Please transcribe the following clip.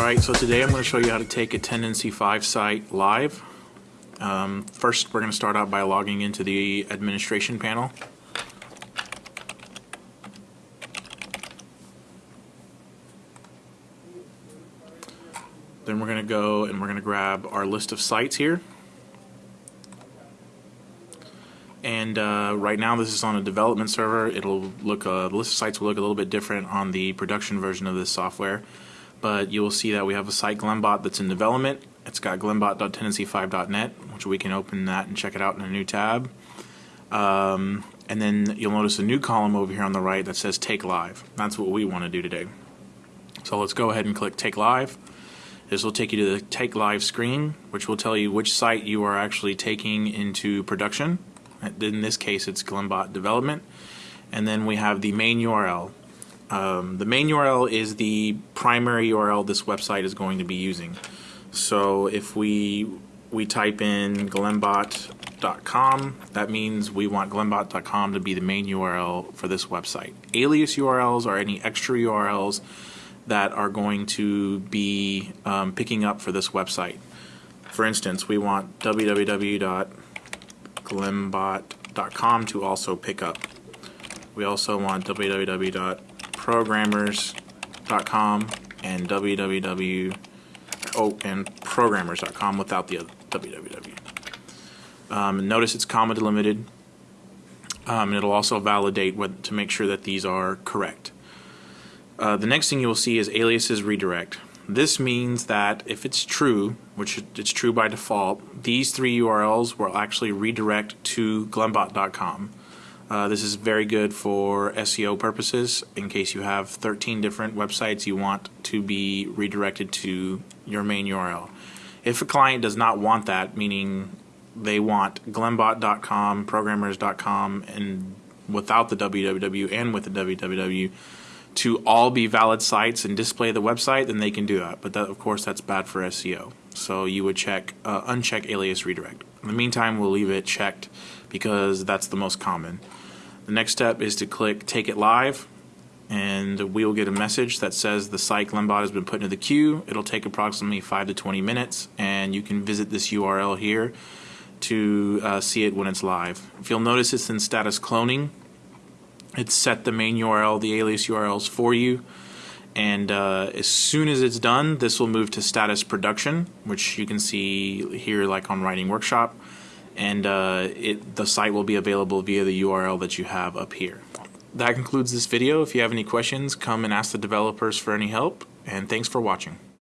Alright, so today I'm going to show you how to take a Tendenci 5 site live. Um, first, we're going to start out by logging into the administration panel. Then we're going to go and we're going to grab our list of sites here. And uh, right now this is on a development server. It'll look, uh, the list of sites will look a little bit different on the production version of this software. But you will see that we have a site Glembot that's in development. It's got glembot.tendenci5.net, which we can open that and check it out in a new tab. Um, and then you'll notice a new column over here on the right that says Take Live. That's what we want to do today. So let's go ahead and click Take Live. This will take you to the Take Live screen, which will tell you which site you are actually taking into production. In this case, it's Glembot Development. And then we have the main URL. Um, the main URL is the primary URL this website is going to be using. So if we we type in glembot.com, that means we want glembot.com to be the main URL for this website. Alias URLs are any extra URLs that are going to be um, picking up for this website. For instance, we want www.glembot.com to also pick up. We also want www.programmers.com and www oh and programmers.com without the www. Um, notice it's comma delimited. Um, and it'll also validate what, to make sure that these are correct. Uh, the next thing you will see is aliases redirect. This means that if it's true, which it's true by default, these three URLs will actually redirect to glembot.com. Uh, this is very good for SEO purposes in case you have 13 different websites you want to be redirected to your main URL. If a client does not want that, meaning they want glembot.com, programmers.com, and without the www and with the www to all be valid sites and display the website, then they can do that. But that, of course, that's bad for SEO. So you would check uh, uncheck alias redirect. In the meantime, we'll leave it checked because that's the most common. The next step is to click Take It Live and we will get a message that says the site Glembot has been put into the queue. It'll take approximately 5 to 20 minutes and you can visit this URL here to uh, see it when it's live. If you'll notice it's in status cloning, it's set the main URL, the alias URLs for you and uh, as soon as it's done this will move to status production which you can see here like on writing workshop and uh, it, the site will be available via the URL that you have up here. That concludes this video. If you have any questions, come and ask the developers for any help, and thanks for watching.